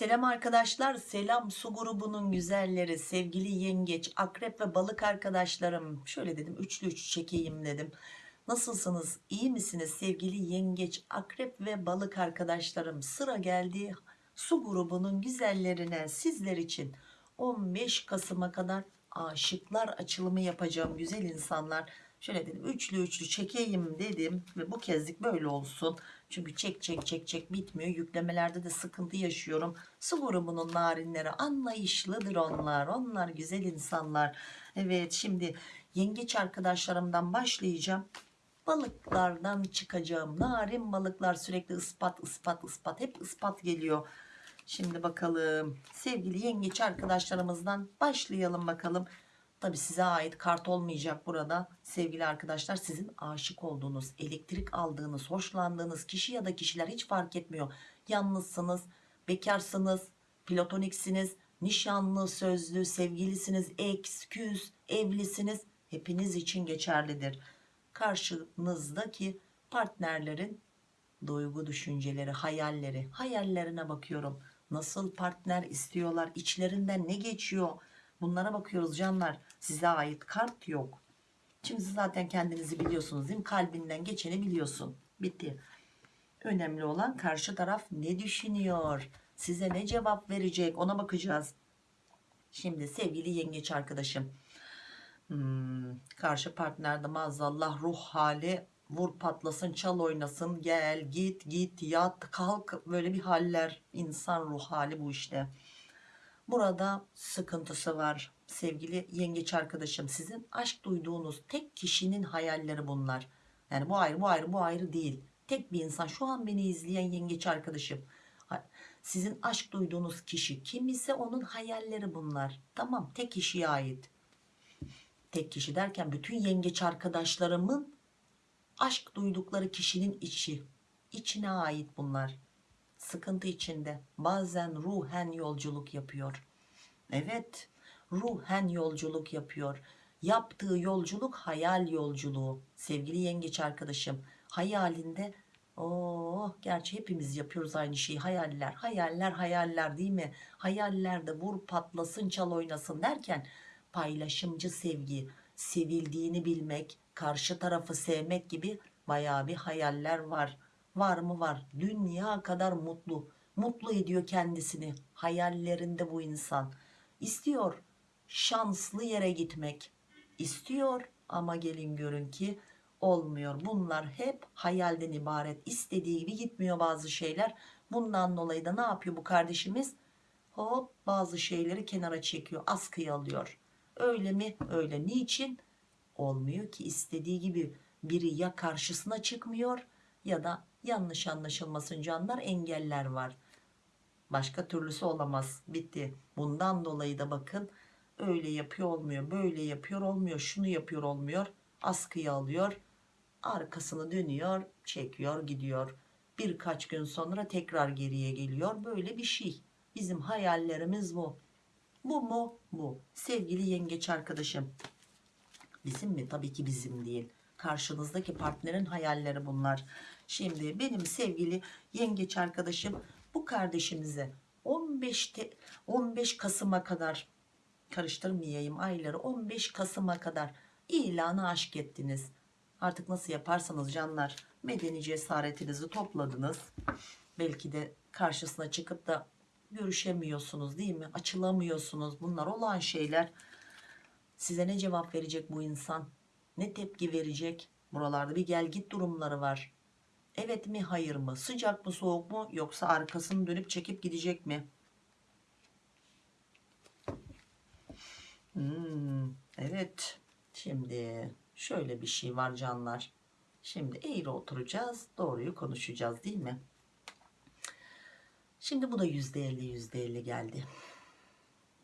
Selam arkadaşlar, selam su grubunun güzelleri, sevgili yengeç, akrep ve balık arkadaşlarım. Şöyle dedim, üçlü üç çekeyim dedim. Nasılsınız, iyi misiniz sevgili yengeç, akrep ve balık arkadaşlarım? Sıra geldi su grubunun güzellerine sizler için 15 Kasım'a kadar aşıklar açılımı yapacağım güzel insanlar. Şöyle dedim, üçlü üçlü çekeyim dedim ve bu kezlik böyle olsun. Çünkü çek çek çek çek bitmiyor. Yüklemelerde de sıkıntı yaşıyorum. Su grubunun narinleri anlayışlıdır onlar. Onlar güzel insanlar. Evet şimdi yengeç arkadaşlarımdan başlayacağım. Balıklardan çıkacağım. Narin balıklar sürekli ıspat ıspat ıspat. Hep ıspat geliyor. Şimdi bakalım sevgili yengeç arkadaşlarımızdan başlayalım bakalım. Tabi size ait kart olmayacak burada. Sevgili arkadaşlar sizin aşık olduğunuz elektrik aldığınız hoşlandığınız kişi ya da kişiler hiç fark etmiyor. Yalnızsınız bekarsınız platoniksiniz nişanlı sözlü sevgilisiniz ex küs evlisiniz. Hepiniz için geçerlidir. Karşınızdaki partnerlerin duygu düşünceleri hayalleri. Hayallerine bakıyorum. Nasıl partner istiyorlar? İçlerinden ne geçiyor? Bunlara bakıyoruz canlar size ait kart yok. Şimdi zaten kendinizi biliyorsunuz değil mi? Kalbinden geçeni biliyorsun. Bitti. Önemli olan karşı taraf ne düşünüyor? Size ne cevap verecek? Ona bakacağız. Şimdi sevgili yengeç arkadaşım. Hmm, karşı partnerde maazallah ruh hali vur patlasın çal oynasın gel git git yat kalk. Böyle bir haller. İnsan ruh hali bu işte. Burada sıkıntısı var sevgili yengeç arkadaşım sizin aşk duyduğunuz tek kişinin hayalleri bunlar. Yani bu ayrı bu ayrı bu ayrı değil. Tek bir insan. Şu an beni izleyen yengeç arkadaşım. Sizin aşk duyduğunuz kişi kim ise onun hayalleri bunlar. Tamam tek kişiye ait. Tek kişi derken bütün yengeç arkadaşlarımın aşk duydukları kişinin içi içine ait bunlar. Sıkıntı içinde. Bazen ruhen yolculuk yapıyor. Evet ruhen yolculuk yapıyor. Yaptığı yolculuk hayal yolculuğu. Sevgili yengeç arkadaşım hayalinde Oh, gerçi hepimiz yapıyoruz aynı şeyi. Hayaller hayaller hayaller değil mi? Hayallerde vur patlasın çal oynasın. derken paylaşımcı sevgi sevildiğini bilmek karşı tarafı sevmek gibi baya bir hayaller var. Var mı? Var. Dünya kadar mutlu. Mutlu ediyor kendisini. Hayallerinde bu insan. İstiyor şanslı yere gitmek istiyor. Ama gelin görün ki olmuyor. Bunlar hep hayalden ibaret. İstediği gibi gitmiyor bazı şeyler. Bundan dolayı da ne yapıyor bu kardeşimiz? Hop bazı şeyleri kenara çekiyor askıya alıyor. Öyle mi? Öyle. Niçin? Olmuyor ki. İstediği gibi biri ya karşısına çıkmıyor ya da yanlış anlaşılmasın canlar engeller var. Başka türlüsü olamaz. Bitti. Bundan dolayı da bakın öyle yapıyor olmuyor böyle yapıyor olmuyor şunu yapıyor olmuyor askıya alıyor arkasını dönüyor çekiyor gidiyor. Birkaç gün sonra tekrar geriye geliyor. Böyle bir şey. Bizim hayallerimiz bu. Bu mu? Bu. Sevgili yengeç arkadaşım. Bizim mi? Tabii ki bizim değil. Karşınızdaki partnerin hayalleri bunlar. Şimdi benim sevgili yengeç arkadaşım bu kardeşimize 15 te, 15 Kasım'a kadar karıştırmayayım ayları 15 Kasım'a kadar. İlanı aşk ettiniz. Artık nasıl yaparsanız canlar medeni cesaretinizi topladınız. Belki de karşısına çıkıp da görüşemiyorsunuz değil mi? Açılamıyorsunuz. Bunlar olan şeyler. Size ne cevap verecek bu insan? Ne tepki verecek? Buralarda bir gel git durumları var. Evet mi hayır mı? Sıcak mı soğuk mu? Yoksa arkasını dönüp çekip gidecek mi hmm, evet. Şimdi şöyle bir şey var canlar. Şimdi eğri oturacağız doğruyu konuşacağız değil mi? Şimdi bu da yüzde elli yüzde elli geldi.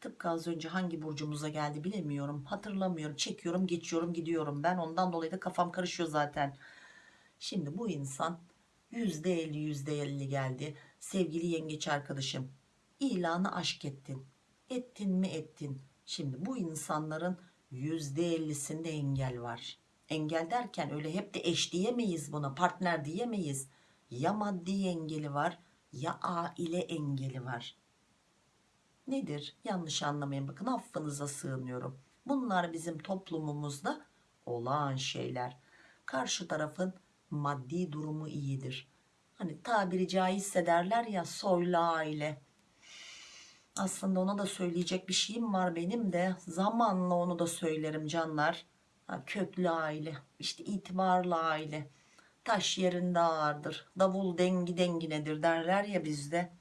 Tıpkı az önce hangi burcumuza geldi bilemiyorum hatırlamıyorum. Çekiyorum geçiyorum gidiyorum. Ben ondan dolayı da kafam karışıyor zaten. Şimdi bu insan yüzde elli yüzde elli geldi. Sevgili yengeç arkadaşım ilanı aşk ettin. Ettin mi ettin şimdi bu insanların yüzde ellisinde engel var. Engel derken öyle hep de eş diyemeyiz buna partner diyemeyiz. Ya maddi engeli var ya aile engeli var. Nedir? Yanlış anlamayın. Bakın affınıza sığınıyorum. Bunlar bizim toplumumuzda olağan şeyler. Karşı tarafın maddi durumu iyidir. Hani tabiri caizse derler ya soylu aile aslında ona da söyleyecek bir şeyim var benim de. Zamanla onu da söylerim canlar. Ha, köklü aile işte itibarlı aile. Taş yerinde ağırdır. Davul dengi denginedir derler ya bizde.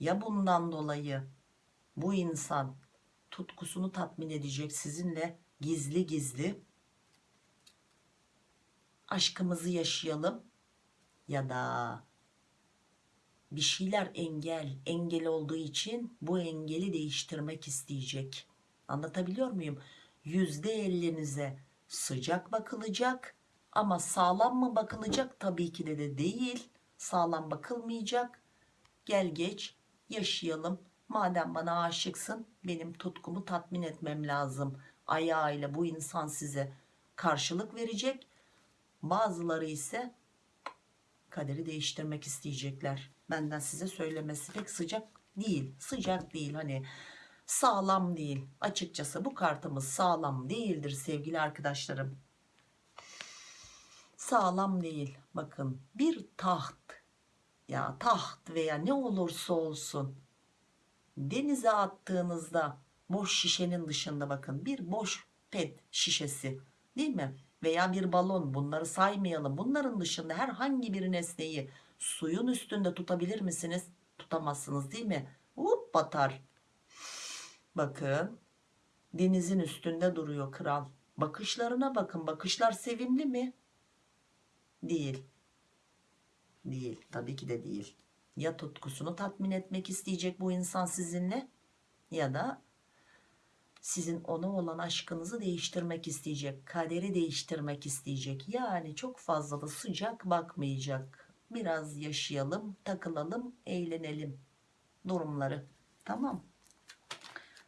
Ya bundan dolayı bu insan tutkusunu tatmin edecek sizinle gizli gizli aşkımızı yaşayalım ya da bir şeyler engel engel olduğu için bu engeli değiştirmek isteyecek. Anlatabiliyor muyum? Yüzde ellinize sıcak bakılacak ama sağlam mı bakılacak? Tabii ki de, de değil. Sağlam bakılmayacak. Gel geç yaşayalım. Madem bana aşıksın benim tutkumu tatmin etmem lazım. Ayağıyla bu insan size karşılık verecek. Bazıları ise kaderi değiştirmek isteyecekler. Benden size söylemesi pek sıcak değil. Sıcak değil hani sağlam değil. Açıkçası bu kartımız sağlam değildir sevgili arkadaşlarım. Sağlam değil bakın. Bir taht. Ya taht veya ne olursa olsun. Denize attığınızda boş şişenin dışında bakın bir boş pet şişesi değil mi veya bir balon bunları saymayalım. Bunların dışında herhangi bir nesneyi suyun üstünde tutabilir misiniz? Tutamazsınız değil mi? Hop batar. Bakın denizin üstünde duruyor kral bakışlarına bakın. Bakışlar sevimli mi? Değil. Değil. Tabii ki de değil. Ya tutkusunu tatmin etmek isteyecek bu insan sizinle ya da sizin ona olan aşkınızı değiştirmek isteyecek kaderi değiştirmek isteyecek. Yani çok fazla da sıcak bakmayacak. Biraz yaşayalım takılalım eğlenelim durumları. Tamam.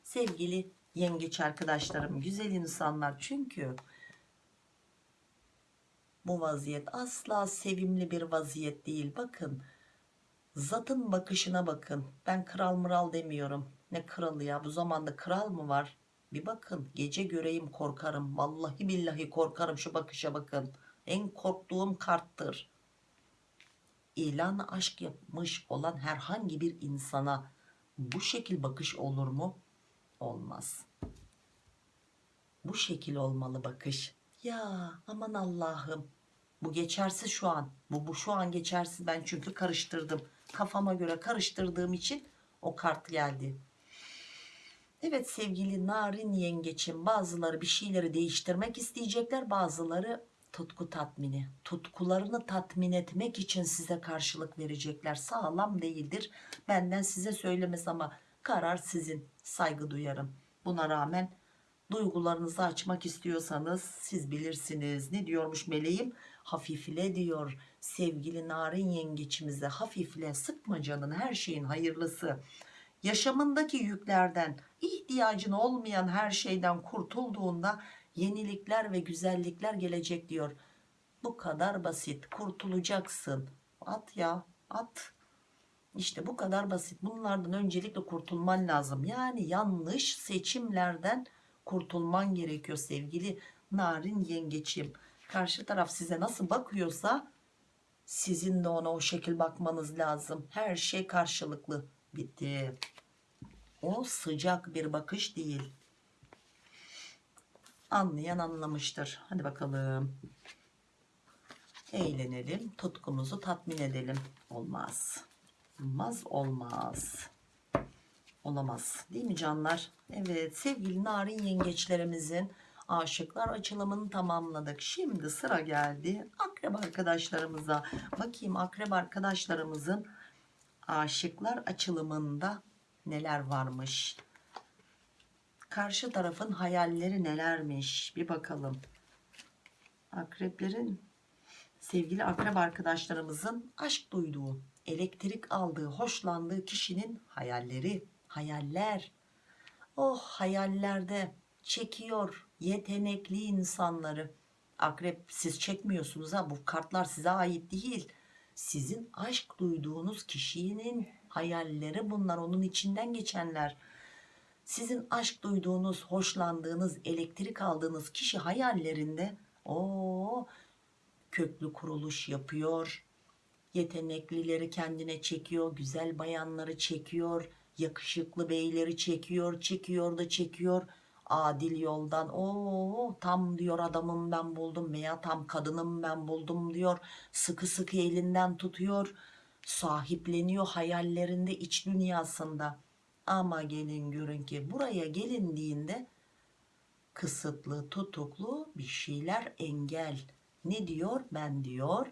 Sevgili yengeç arkadaşlarım güzel insanlar. Çünkü bu vaziyet asla sevimli bir vaziyet değil. Bakın zatın bakışına bakın. Ben kral mıral demiyorum. Ne kralı ya? Bu zamanda kral mı var bir bakın gece göreyim korkarım. Vallahi billahi korkarım şu bakışa bakın. En korktuğum karttır. İlan aşk yapmış olan herhangi bir insana bu şekil bakış olur mu? Olmaz. Bu şekil olmalı bakış. Ya aman Allah'ım. Bu geçersiz şu an. Bu, bu şu an geçersiz. Ben çünkü karıştırdım. Kafama göre karıştırdığım için o kart geldi Evet sevgili narin yengeçim bazıları bir şeyleri değiştirmek isteyecekler bazıları tutku tatmini. Tutkularını tatmin etmek için size karşılık verecekler. Sağlam değildir. Benden size söylemez ama karar sizin. Saygı duyarım. Buna rağmen duygularınızı açmak istiyorsanız siz bilirsiniz. Ne diyormuş meleğim? Hafifle diyor. Sevgili narin yengeçimize hafifle sıkma canın her şeyin hayırlısı yaşamındaki yüklerden ihtiyacın olmayan her şeyden kurtulduğunda yenilikler ve güzellikler gelecek diyor. Bu kadar basit kurtulacaksın. At ya at. İşte bu kadar basit. Bunlardan öncelikle kurtulman lazım. Yani yanlış seçimlerden kurtulman gerekiyor sevgili narin yengeçim karşı taraf size nasıl bakıyorsa sizin de ona o şekil bakmanız lazım. Her şey karşılıklı. Bitti o sıcak bir bakış değil. Anlayan anlamıştır. Hadi bakalım. Eğlenelim tutkumuzu tatmin edelim. Olmaz. Olmaz olmaz. Olamaz. Değil mi canlar? Evet sevgili narin yengeçlerimizin aşıklar açılımını tamamladık. Şimdi sıra geldi akrep arkadaşlarımıza. Bakayım akrep arkadaşlarımızın aşıklar açılımında neler varmış? Karşı tarafın hayalleri nelermiş? Bir bakalım. Akreplerin sevgili akrep arkadaşlarımızın aşk duyduğu elektrik aldığı hoşlandığı kişinin hayalleri hayaller. Oh hayallerde çekiyor yetenekli insanları. Akrep siz çekmiyorsunuz ha bu kartlar size ait değil. Sizin aşk duyduğunuz kişinin hayalleri bunlar onun içinden geçenler Sizin aşk duyduğunuz, hoşlandığınız, elektrik aldığınız kişi hayallerinde o köklü kuruluş yapıyor. Yeteneklileri kendine çekiyor, güzel bayanları çekiyor, yakışıklı beyleri çekiyor, çekiyor da çekiyor. Adil yoldan o tam diyor adamım ben buldum veya tam kadınım ben buldum diyor. Sıkı sıkı elinden tutuyor, sahipleniyor hayallerinde, iç dünyasında. Ama gelin görün ki buraya gelindiğinde kısıtlı, tutuklu bir şeyler engel. Ne diyor? Ben diyor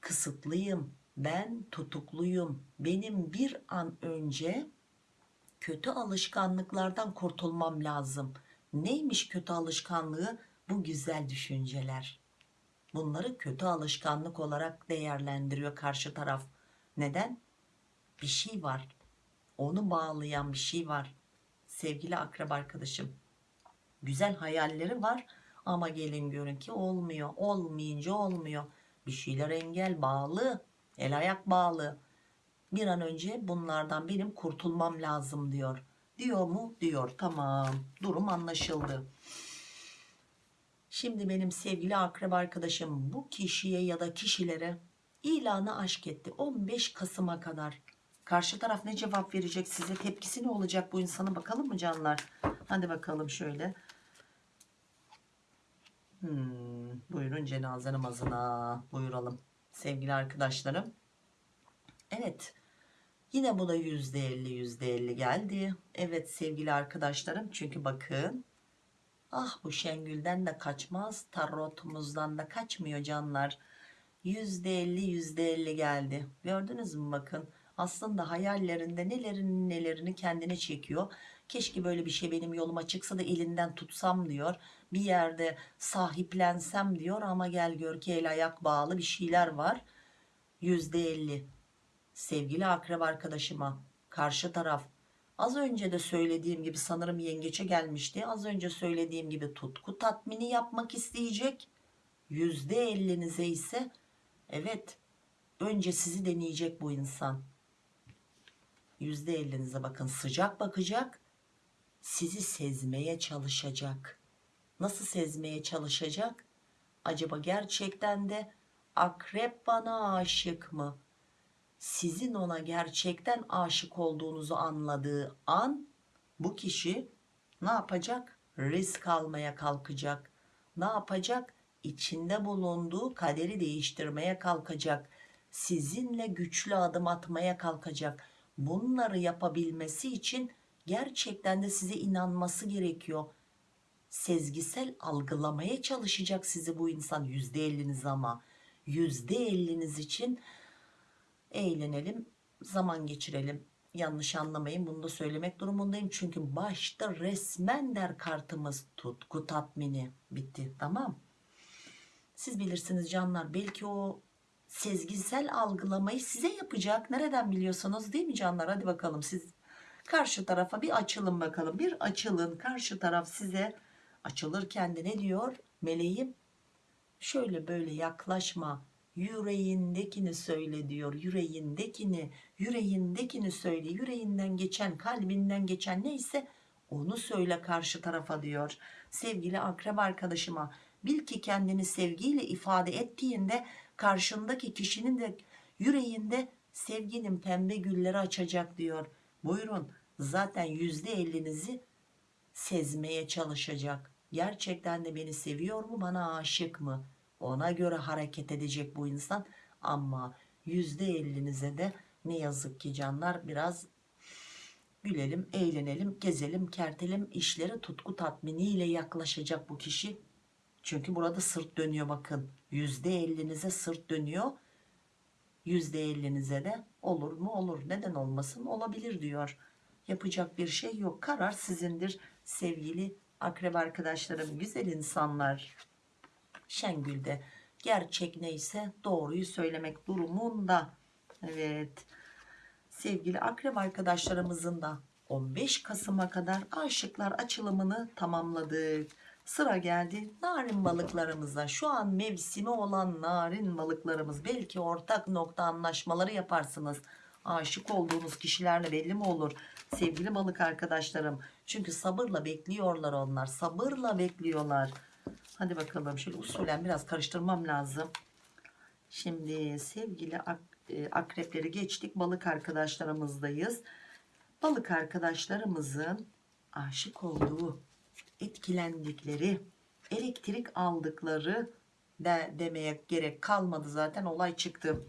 kısıtlıyım, ben tutukluyum. Benim bir an önce kötü alışkanlıklardan kurtulmam lazım. Neymiş kötü alışkanlığı? Bu güzel düşünceler. Bunları kötü alışkanlık olarak değerlendiriyor karşı taraf. Neden? Bir şey var. Onu bağlayan bir şey var. Sevgili akrep arkadaşım. Güzel hayalleri var ama gelin görün ki olmuyor. Olmayınca olmuyor. Bir şeyler engel bağlı. El ayak bağlı. Bir an önce bunlardan benim kurtulmam lazım diyor. Diyor mu? Diyor. Tamam. Durum anlaşıldı. Şimdi benim sevgili akrep arkadaşım bu kişiye ya da kişilere ilanı aşk etti. 15 Kasım'a kadar. Karşı taraf ne cevap verecek size? Tepkisi ne olacak bu insana bakalım mı canlar? Hadi bakalım şöyle. Hmm, buyurun cenaze namazına buyuralım sevgili arkadaşlarım. Evet yine bu da yüzde elli yüzde elli geldi. Evet sevgili arkadaşlarım çünkü bakın ah bu Şengül'den de kaçmaz tarotumuzdan da kaçmıyor canlar. Yüzde elli yüzde elli geldi gördünüz mü bakın aslında hayallerinde nelerin nelerini kendine çekiyor. Keşke böyle bir şey benim yoluma çıksa da elinden tutsam diyor. Bir yerde sahiplensem diyor ama gel gör ki el ayak bağlı bir şeyler var. Yüzde elli. Sevgili akrep arkadaşıma karşı taraf az önce de söylediğim gibi sanırım yengeçe gelmişti. Az önce söylediğim gibi tutku tatmini yapmak isteyecek. Yüzde ellinize ise evet önce sizi deneyecek bu insan. Yüzde ellinize bakın sıcak bakacak sizi sezmeye çalışacak. Nasıl sezmeye çalışacak? Acaba gerçekten de akrep bana aşık mı? Sizin ona gerçekten aşık olduğunuzu anladığı an bu kişi ne yapacak? Risk almaya kalkacak. Ne yapacak? İçinde bulunduğu kaderi değiştirmeye kalkacak. Sizinle güçlü adım atmaya kalkacak. Bunları yapabilmesi için gerçekten de size inanması gerekiyor. Sezgisel algılamaya çalışacak sizi bu insan yüzde elliniz ama yüzde elliniz için eğlenelim zaman geçirelim. Yanlış anlamayın bunu da söylemek durumundayım. Çünkü başta resmen der kartımız tutku tatmini bitti. Tamam. Siz bilirsiniz canlar belki o sezgisel algılamayı size yapacak. Nereden biliyorsunuz değil mi canlar? Hadi bakalım siz karşı tarafa bir açılın bakalım. Bir açılın. Karşı taraf size açılırken de ne diyor? Meleğim şöyle böyle yaklaşma yüreğindekini söyle diyor. Yüreğindekini yüreğindekini söyle. Yüreğinden geçen kalbinden geçen neyse onu söyle karşı tarafa diyor. Sevgili akrep arkadaşıma bil ki kendini sevgiyle ifade ettiğinde karşındaki kişinin de yüreğinde sevginin pembe gülleri açacak diyor. Buyurun zaten yüzde ellinizi sezmeye çalışacak. Gerçekten de beni seviyor mu bana aşık mı ona göre hareket edecek bu insan. Ama yüzde ellinize de ne yazık ki canlar biraz gülelim eğlenelim gezelim kertelim işlere tutku tatminiyle yaklaşacak bu kişi. Çünkü burada sırt dönüyor bakın. Yüzde ellinize sırt dönüyor. Yüzde ellinize de olur mu? Olur. Neden olmasın? Olabilir diyor. Yapacak bir şey yok. Karar sizindir sevgili akrep arkadaşlarım güzel insanlar Şengül'de gerçek neyse doğruyu söylemek durumunda evet sevgili akrep arkadaşlarımızın da 15 Kasım'a kadar aşıklar açılımını tamamladık sıra geldi narin balıklarımıza şu an mevsimi olan narin balıklarımız belki ortak nokta anlaşmaları yaparsınız Aşık olduğunuz kişilerle belli mi olur? Sevgili balık arkadaşlarım. Çünkü sabırla bekliyorlar onlar. Sabırla bekliyorlar. Hadi bakalım şöyle usulen biraz karıştırmam lazım. Şimdi sevgili ak e, akrepleri geçtik. Balık arkadaşlarımızdayız. Balık arkadaşlarımızın aşık olduğu, etkilendikleri, elektrik aldıkları de demeye gerek kalmadı zaten olay çıktı.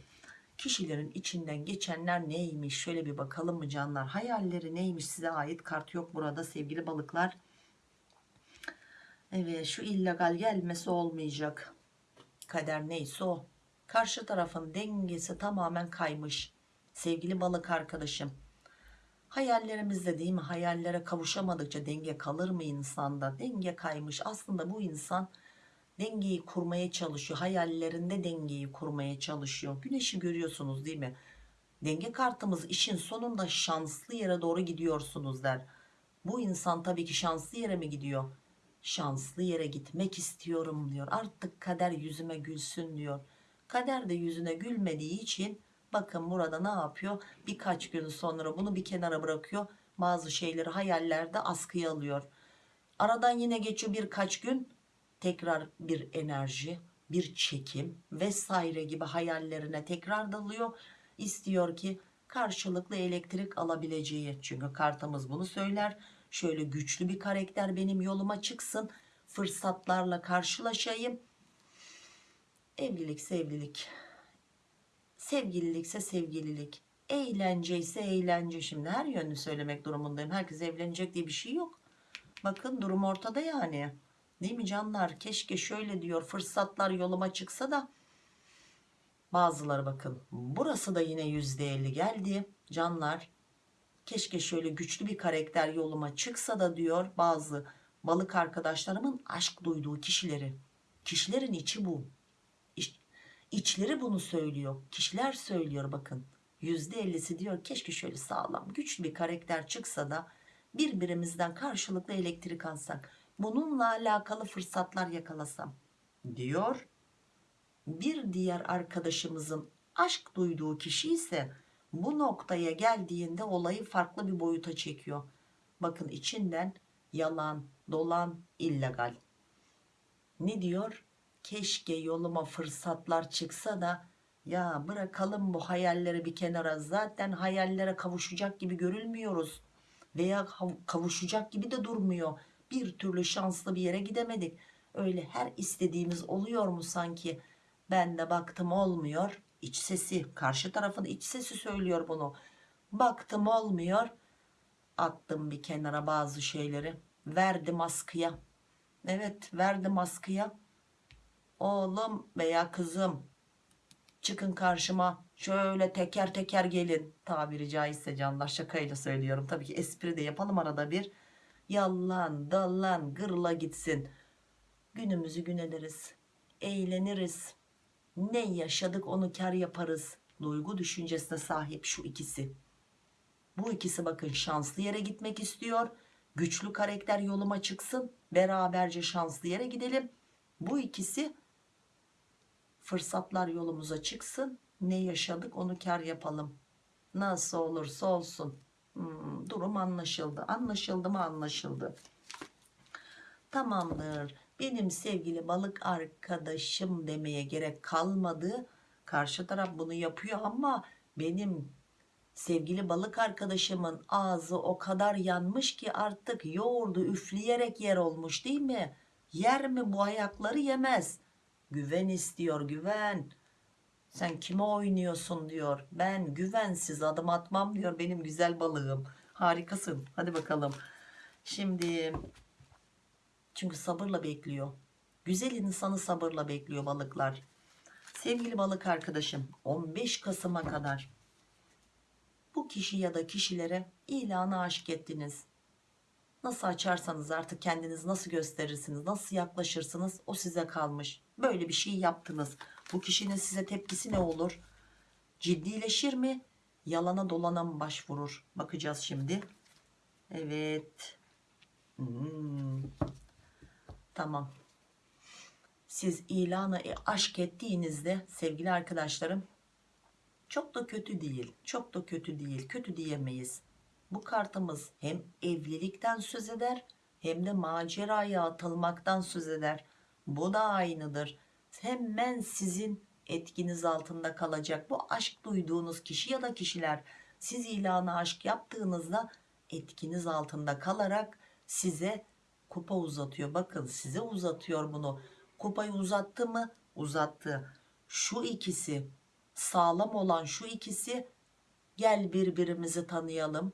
Kişilerin içinden geçenler neymiş şöyle bir bakalım mı canlar hayalleri neymiş size ait kart yok burada sevgili balıklar evet şu illegal gelmesi olmayacak. Kader neyse o. Karşı tarafın dengesi tamamen kaymış. Sevgili balık arkadaşım. Hayallerimizde değil mi? Hayallere kavuşamadıkça denge kalır mı insanda? Denge kaymış. Aslında bu insan dengeyi kurmaya çalışıyor. Hayallerinde dengeyi kurmaya çalışıyor. Güneşi görüyorsunuz değil mi? Denge kartımız işin sonunda şanslı yere doğru gidiyorsunuz der. Bu insan tabii ki şanslı yere mi gidiyor şanslı yere gitmek istiyorum diyor. Artık kader yüzüme gülsün diyor. Kader de yüzüne gülmediği için bakın burada ne yapıyor? Birkaç gün sonra bunu bir kenara bırakıyor. Bazı şeyleri hayallerde askıya alıyor. Aradan yine geçiyor birkaç gün. Tekrar bir enerji bir çekim vesaire gibi hayallerine tekrar dalıyor. İstiyor ki karşılıklı elektrik alabileceği çünkü kartımız bunu söyler şöyle güçlü bir karakter benim yoluma çıksın fırsatlarla karşılaşayım. Evlilik sevlilik. Sevgililikse sevgililik. Eğlence ise eğlence. Şimdi her yönünü söylemek durumundayım. Herkes evlenecek diye bir şey yok. Bakın durum ortada yani. Değil mi canlar? Keşke şöyle diyor fırsatlar yoluma çıksa da. Bazıları bakın burası da yine yüzde elli geldi. Canlar keşke şöyle güçlü bir karakter yoluma çıksa da diyor bazı balık arkadaşlarımın aşk duyduğu kişileri. Kişilerin içi bu. İç, içleri bunu söylüyor. Kişiler söylüyor bakın. Yüzde ellisi diyor keşke şöyle sağlam güçlü bir karakter çıksa da birbirimizden karşılıklı elektrik alsak bununla alakalı fırsatlar yakalasam diyor. Bir diğer arkadaşımızın aşk duyduğu kişi ise bu noktaya geldiğinde olayı farklı bir boyuta çekiyor. Bakın içinden yalan dolan illegal. Ne diyor? Keşke yoluma fırsatlar çıksa da ya bırakalım bu hayalleri bir kenara zaten hayallere kavuşacak gibi görülmüyoruz. Veya kavuşacak gibi de durmuyor. Bir türlü şanslı bir yere gidemedik. Öyle her istediğimiz oluyor mu sanki? Ben de baktım olmuyor iç sesi karşı tarafın iç sesi söylüyor bunu. Baktım olmuyor. Attım bir kenara bazı şeyleri. Verdim askıya evet verdim askıya oğlum veya kızım çıkın karşıma. Şöyle teker teker gelin. Tabiri caizse canlar şakayla söylüyorum. Tabii ki espri de yapalım arada bir. Yallan dallan gırla gitsin. Günümüzü gün ederiz. Eğleniriz ne yaşadık onu kar yaparız. Duygu düşüncesine sahip şu ikisi. Bu ikisi bakın şanslı yere gitmek istiyor. Güçlü karakter yoluma çıksın. Beraberce şanslı yere gidelim. Bu ikisi fırsatlar yolumuza çıksın. Ne yaşadık onu kar yapalım. Nasıl olursa olsun. Hmm, durum anlaşıldı. Anlaşıldı mı? Anlaşıldı. Tamamdır benim sevgili balık arkadaşım demeye gerek kalmadı. Karşı taraf bunu yapıyor ama benim sevgili balık arkadaşımın ağzı o kadar yanmış ki artık yoğurdu üfleyerek yer olmuş değil mi? Yer mi bu ayakları? Yemez. Güven istiyor güven. Sen kime oynuyorsun diyor. Ben güvensiz adım atmam diyor benim güzel balığım. Harikasın. Hadi bakalım. Şimdi çünkü sabırla bekliyor. Güzel insanı sabırla bekliyor balıklar. Sevgili balık arkadaşım 15 Kasım'a kadar bu kişi ya da kişilere ilanı aşk ettiniz. Nasıl açarsanız artık kendiniz nasıl gösterirsiniz nasıl yaklaşırsınız o size kalmış. Böyle bir şey yaptınız. Bu kişinin size tepkisi ne olur? Ciddileşir mi? Yalana dolana mı başvurur? Bakacağız şimdi. Evet. Hmm. Tamam siz ilanı aşk ettiğinizde sevgili arkadaşlarım Çok da kötü değil. Çok da kötü değil. Kötü diyemeyiz. Bu kartımız hem evlilikten söz eder hem de maceraya atılmaktan söz eder. Bu da aynıdır. Hemen sizin etkiniz altında kalacak. Bu aşk duyduğunuz kişi ya da kişiler siz ilanı aşk yaptığınızda etkiniz altında kalarak size kupa uzatıyor. Bakın size uzatıyor bunu. Kupayı uzattı mı? Uzattı. Şu ikisi sağlam olan şu ikisi gel birbirimizi tanıyalım.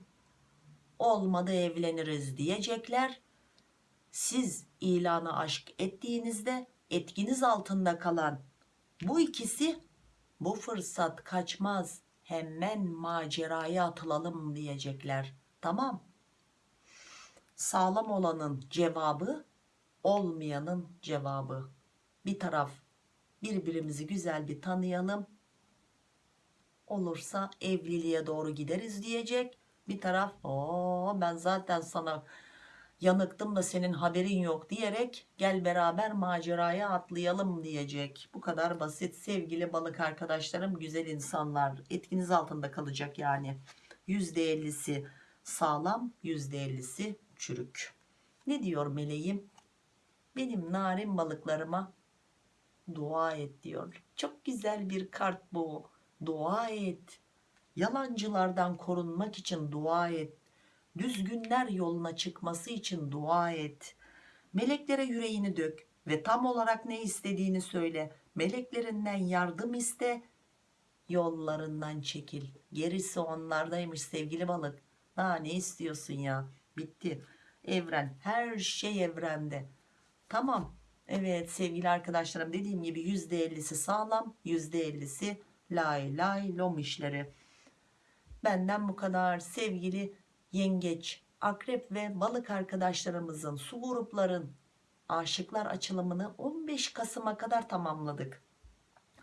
Olmadı evleniriz diyecekler. Siz ilanı aşk ettiğinizde etkiniz altında kalan bu ikisi bu fırsat kaçmaz hemen maceraya atılalım diyecekler. Tamam. Sağlam olanın cevabı olmayanın cevabı. Bir taraf birbirimizi güzel bir tanıyalım. Olursa evliliğe doğru gideriz diyecek. Bir taraf o ben zaten sana yanıktım da senin haberin yok diyerek gel beraber maceraya atlayalım diyecek. Bu kadar basit sevgili balık arkadaşlarım güzel insanlar etkiniz altında kalacak yani. %50'si sağlam %50'si çürük. Ne diyor meleğim? Benim narin balıklarıma dua et diyor. Çok güzel bir kart bu. Dua et. Yalancılardan korunmak için dua et. Düzgünler yoluna çıkması için dua et. Meleklere yüreğini dök ve tam olarak ne istediğini söyle. Meleklerinden yardım iste. Yollarından çekil. Gerisi onlardaymış sevgili balık. Daha ne istiyorsun ya? Bitti. Evren her şey evrende. Tamam. Evet sevgili arkadaşlarım dediğim gibi %50'si sağlam %50'si lay lay lom işleri. Benden bu kadar sevgili yengeç, akrep ve balık arkadaşlarımızın su grupların aşıklar açılımını 15 Kasım'a kadar tamamladık.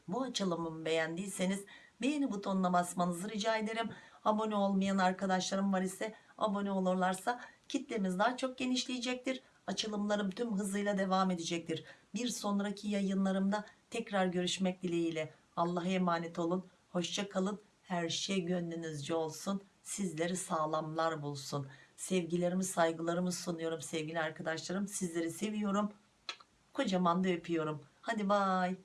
Bu açılımımı beğendiyseniz beğeni butonuna basmanızı rica ederim. Abone olmayan arkadaşlarım var ise abone olurlarsa kitlemiz daha çok genişleyecektir. Açılımlarım tüm hızıyla devam edecektir. Bir sonraki yayınlarımda tekrar görüşmek dileğiyle. Allah'a emanet olun. Hoşça kalın. Her şey gönlünüzce olsun. Sizleri sağlamlar bulsun. Sevgilerimi saygılarımı sunuyorum sevgili arkadaşlarım. Sizleri seviyorum. Kocaman da öpüyorum. Hadi bay.